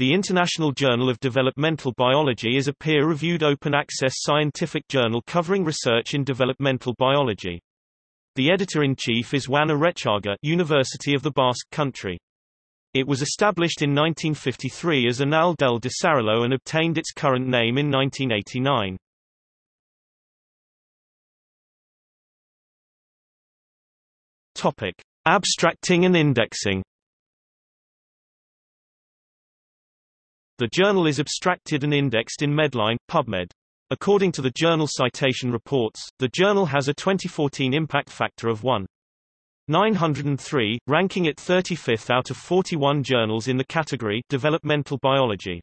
The International Journal of Developmental Biology is a peer-reviewed open-access scientific journal covering research in developmental biology. The editor-in-chief is Juan Arechaga University of the Basque Country. It was established in 1953 as Anales del Desarrollo and obtained its current name in 1989. Topic: Abstracting and indexing. The journal is abstracted and indexed in Medline, PubMed. According to the Journal Citation Reports, the journal has a 2014 impact factor of 1.903, ranking it 35th out of 41 journals in the category Developmental Biology.